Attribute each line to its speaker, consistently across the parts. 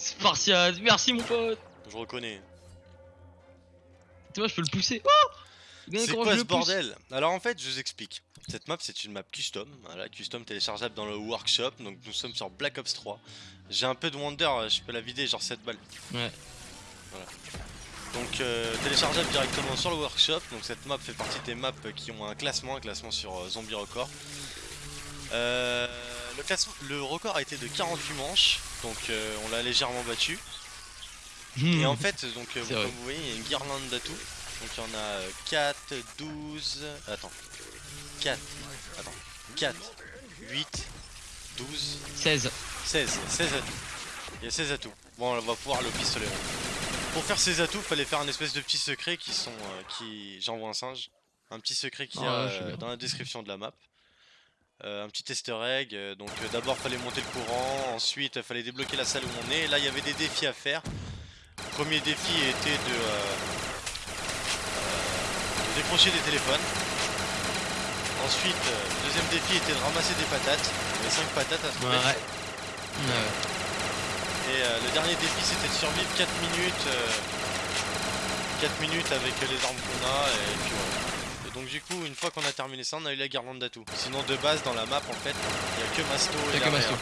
Speaker 1: Spartiate, merci mon pote.
Speaker 2: Je reconnais.
Speaker 1: Tu vois, je peux le pousser. Oh
Speaker 2: C'est quoi ce bordel? Alors en fait, je vous explique. Cette map, c'est une map custom. Voilà, custom téléchargeable dans le workshop. Donc nous sommes sur Black Ops 3. J'ai un peu de Wonder, euh, je peux la vider genre 7 balles.
Speaker 1: Ouais.
Speaker 2: Donc euh, téléchargeable directement sur le workshop. Donc cette map fait partie des maps qui ont un classement, un classement sur euh, Zombie Record. Euh, le, classement, le record a été de 48 manches, donc euh, on l'a légèrement battu. Et en fait, donc euh,
Speaker 1: Hmm.
Speaker 2: Comme vous voyez, il y a une guirlande d'atout. Donc il y en a euh, 4, 12, attends, 4, attends, 4, 8, 12,
Speaker 1: 16.
Speaker 2: 16, 16 atouts. Il y a 16 atouts. Bon, on va pouvoir le pistolet. Pour faire ces atouts, fallait faire un espèce de petit secret qui sont. euh, qui J'envoie un singe. Un petit secret qui
Speaker 1: Ouais,
Speaker 2: a
Speaker 1: je sais
Speaker 2: euh,
Speaker 1: bien.
Speaker 2: dans la description de la map. Euh, un petit easter egg. euh, donc euh, d'abord fallait monter le courant, ensuite fallait débloquer la salle où on est. Là il y avait des défis à faire. Le premier défi était de, de décrocher des téléphones. Ensuite, le deuxième défi était de ramasser des patates. Il y avait 5 patates à trouver.
Speaker 1: ouais. Ouais.
Speaker 2: Et euh, le dernier défi c'était de survivre 4 minutes euh, 4 minutes avec les armes qu'on a et puis voilà. Et donc du coup une fois qu'on a terminé ça on a eu la guirlande d'atout. Sinon de base dans la map en fait il y a que Masto
Speaker 1: Il y
Speaker 2: et
Speaker 1: a que
Speaker 2: la
Speaker 1: Masto.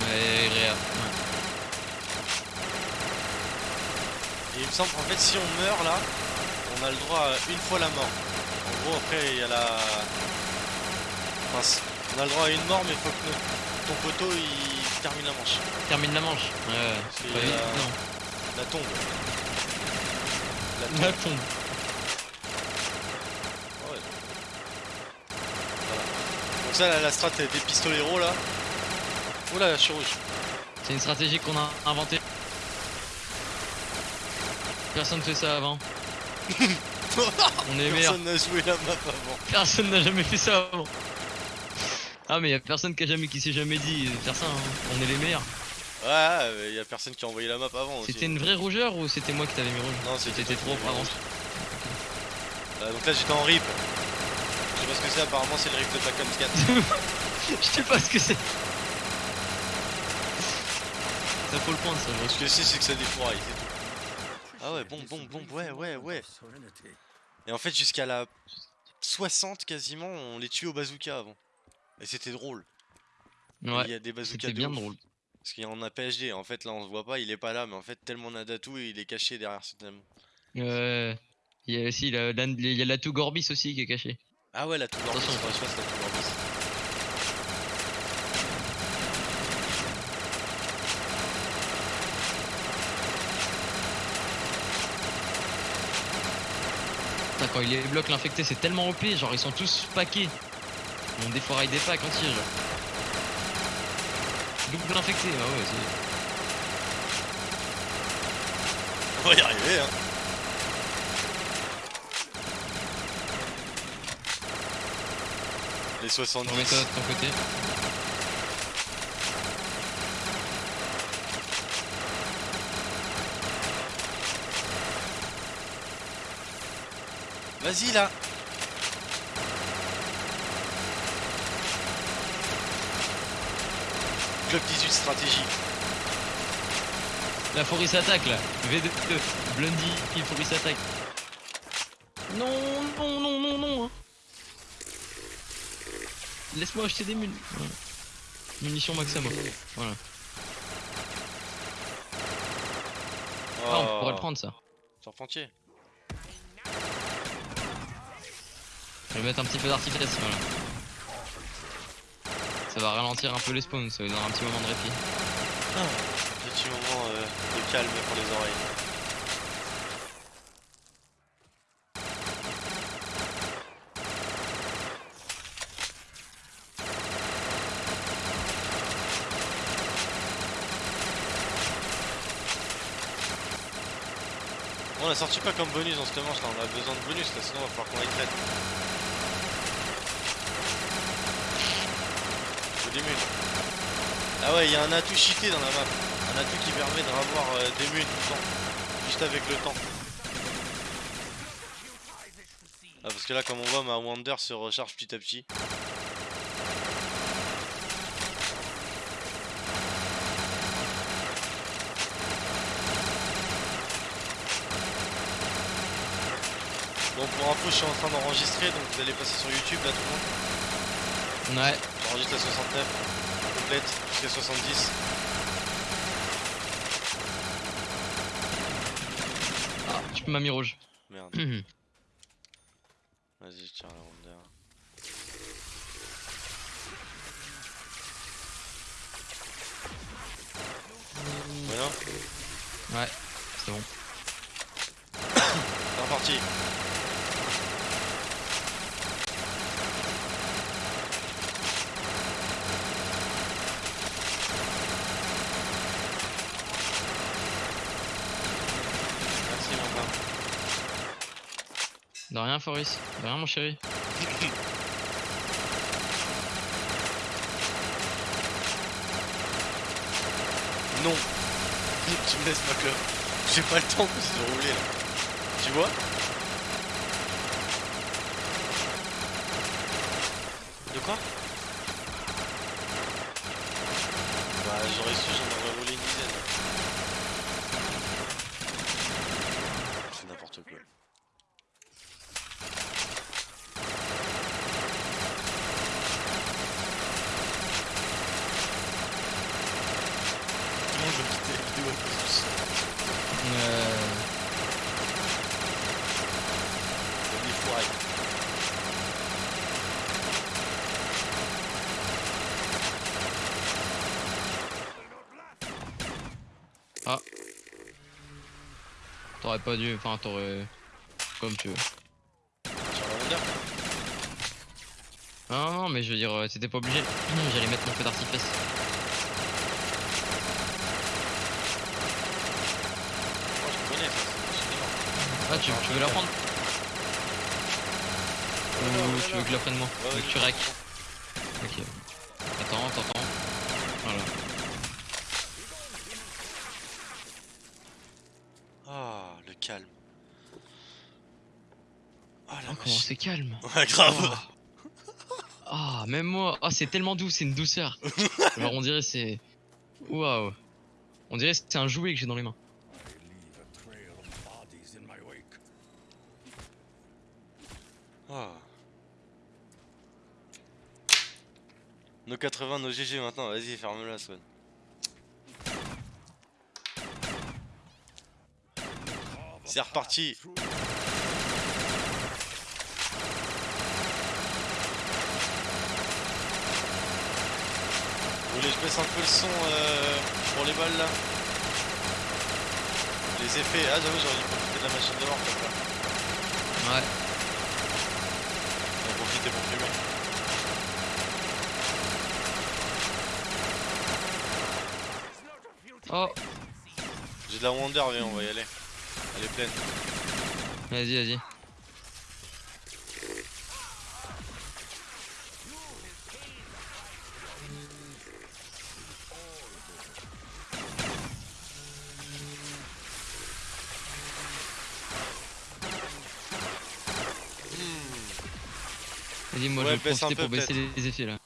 Speaker 1: Ouais, Réa.
Speaker 2: Et il me semble qu'en fait si on meurt là on a le droit à une fois la mort. En gros après il y a la... Enfin, on a le droit à une mort mais faut que ton poteau il termine la manche.
Speaker 1: Termine la manche. Ouais, ouais.
Speaker 2: La-. La tombe. La tombe.
Speaker 1: La tombe.
Speaker 2: Ah ouais. Voilà. Donc la, strat des pistoleros là. Oula je suis rouge.
Speaker 1: C'est une stratégie qu'on a inventée. Personne fait ça avant. On est.
Speaker 2: Personne n'a joué la map avant.
Speaker 1: Personne n'a jamais fait ça avant. Ah mais y a personne qui a jamais qui s'est jamais dit de faire ça. hein. On est les meilleurs.
Speaker 2: Ouais, il y a personne qui a envoyé la map avant aussi.
Speaker 1: C'était une vraie rougeur ou c'était moi qui t'avais mis rouge
Speaker 2: Non, c'était
Speaker 1: trop
Speaker 2: m'avais
Speaker 1: avance.
Speaker 2: Voilà, donc là j'étais en rip. Pas ce que c'est, apparemment c'est le rip de Black Ops 4.
Speaker 1: Je sais pas ce que c'est. Ça faut le prendre ça.
Speaker 2: Ce que sais c'est que ça défouraille, c'est tout. Ah ouais, bon, bon, bon, ouais, ouais, ouais. Et en fait jusqu'à la 60 quasiment, on les tuait au bazooka avant. Et c'était drôle.
Speaker 1: trouve.
Speaker 2: Il
Speaker 1: Ouais.
Speaker 2: y a des bazookas de
Speaker 1: bien
Speaker 2: ouf.
Speaker 1: drôle.
Speaker 2: Parce qu'il y en a PhD, en fait là on se voit pas, il est pas là, mais en fait tellement on a d'atout et il est caché derrière ce thème.
Speaker 1: Euh, il y a aussi la, la- il y a l'atout Gorbis aussi qui est caché.
Speaker 2: Ah ouais la tour que je fasse la tour.
Speaker 1: Putain, quand il les bloque l'infecté, c'est tellement OP, genre ils sont tous paqués. On défouraille des packs entiers, genre. Double infecté, bah ouais, c'est.
Speaker 2: On va y arriver hein. Les 70.
Speaker 1: Remets toi de ton côté.
Speaker 2: Vas-y là Club 18 stratégie.
Speaker 1: La Foris attaque là. V2, Blondie, il Foris attaque. Non, non, non, non, non. hein. Laisse-moi acheter des mules. Voilà. Munitions maximum. Voilà. Ah, on pourrait le prendre ça.
Speaker 2: Charpentier.
Speaker 1: Je vais mettre un petit peu d'artifice, voilà. Ça va ralentir un peu les spawns, ça va donner un petit moment de répit.
Speaker 2: Petit moment euh, de calme pour les oreilles. On a sorti quoi comme bonus cette manche là On a besoin de bonus là, sinon il va falloir qu'on les traite. Faut des mules. Ah ouais, il y a un atout cheaté dans la map. Un atout qui permet de revoir euh, des mules tout le temps. Juste avec le temps. Ah parce que là comme on voit ma Wonder se recharge petit à petit. Bon, pour info, je suis en train d'enregistrer, donc vous allez passer sur YouTube là tout le monde.
Speaker 1: Ouais.
Speaker 2: J'enregistre la 69 complète jusqu'à 70.
Speaker 1: Ah, tu peux m'a mis rouge.
Speaker 2: Merde, vas-y, je tire la Wonder. Voilà,
Speaker 1: ouais, c'est bon.
Speaker 2: c'est reparti. Merci Martin.
Speaker 1: De rien, Fabrice. De rien, mon chéri.
Speaker 2: Non Tu me laisses ma clope. J'ai pas le temps de rouler là. Tu vois? De quoi? Bah j'aurais su, j'en aurais roulé une dizaine. C'est n'importe quoi. La vidéo.
Speaker 1: Euh...
Speaker 2: Fourrailles.
Speaker 1: T'aurais pas dû. Enfin, t'aurais. Comme tu veux.
Speaker 2: Sur la Wonder
Speaker 1: Non, non, mais je veux dire, euh, t'étais pas obligé. J'allais mettre mon feu d'artifice.
Speaker 2: Moi je connais ça, c'est décidément.
Speaker 1: Ah, tu, tu veux la prendre Ou tu veux que je la prenne moi Tu que rec Ok. Attends, t'entends. Voilà.
Speaker 2: Ah, le calme. La
Speaker 1: Oh, comment c'est calme.
Speaker 2: Ouais, grave.
Speaker 1: Ah, même moi. Ah, c'est tellement doux, c'est une douceur. Genre, on dirait c'est. Waouh. On dirait c'est un jouet que j'ai dans les mains.
Speaker 2: Ah. Nos 80, nos GG maintenant, vas-y, ferme-la, Swan. C'est reparti. Vous voulez je baisse un peu le son euh, pour les balles là? Les effets, ah j'avoue j'aurais dû profiter de la machine de mort comme ça.
Speaker 1: Ouais.
Speaker 2: Profiter pour.
Speaker 1: Oh,
Speaker 2: J'ai de la Wonder, viens, on va y aller. Elle est pleine.
Speaker 1: vas-y, vas-y. Vas-y, moi
Speaker 2: Ouais,
Speaker 1: je vais
Speaker 2: baisse un
Speaker 1: profiter
Speaker 2: peu,
Speaker 1: pour baisser les effets là.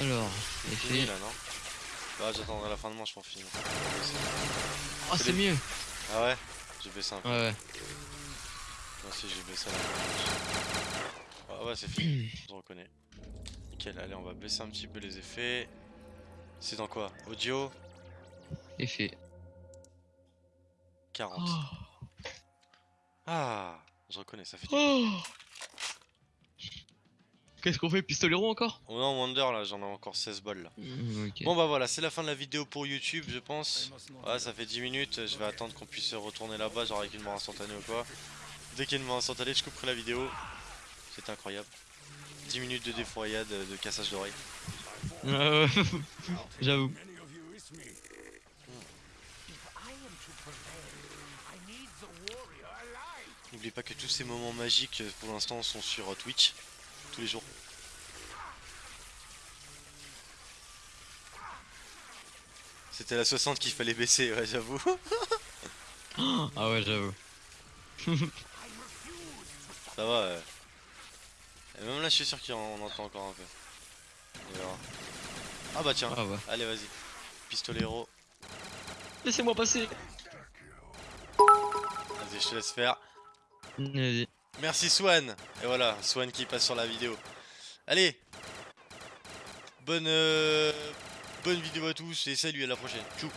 Speaker 1: Alors,
Speaker 2: Fini
Speaker 1: effet.
Speaker 2: là, non Bah, j'attendrai la fin de manche pour finir.
Speaker 1: Oh, c'est mieux.
Speaker 2: Ah ouais J'ai baissé un peu.
Speaker 1: Ouais, ouais.
Speaker 2: Moi aussi, j'ai baissé la fin de manche. Ah ouais, c'est fini. Je reconnais. Nickel, allez, on va baisser un petit peu les effets. C'est dans quoi Audio
Speaker 1: Effet.
Speaker 2: 40.
Speaker 1: Oh.
Speaker 2: Ah Je reconnais, ça fait du.
Speaker 1: Oh. Qu'est-ce qu'on fait Pistolero encore?
Speaker 2: Oh non, Wonder là, j'en ai encore 16 balles là.
Speaker 1: Mm.
Speaker 2: Bon bah voilà, c'est la fin de la vidéo pour YouTube, je pense. Ouais, ça fait 10 minutes, je vais attendre qu'on puisse retourner là-bas, genre avec une mort instantanée ou quoi. Dès qu'il y a une mort instantanée, je couperai la vidéo. C'est incroyable. 10 minutes de défouraillade, euh, de cassage d'oreilles.
Speaker 1: Euh, J'avoue.
Speaker 3: many of you with me.
Speaker 2: N'oublie pas que tous ces moments magiques euh, pour l'instant sont sur Twitch, tous les jours. C'était la 60 qu'il fallait baisser, ouais, j'avoue.
Speaker 1: Ah ouais, j'avoue.
Speaker 2: Ça va. euh. Et même là, je suis sûr qu'on entend encore un peu. Ah bah tiens,
Speaker 1: Ah ouais.
Speaker 2: allez, vas-y. Pistolero.
Speaker 1: Laissez-moi passer.
Speaker 2: Vas-y, je te laisse faire.
Speaker 1: Vas-y.
Speaker 2: Merci Swan. Et voilà, Swan qui passe sur la vidéo. Allez. Bonne, euh, bonne vidéo à tous et salut à la prochaine. Tchou.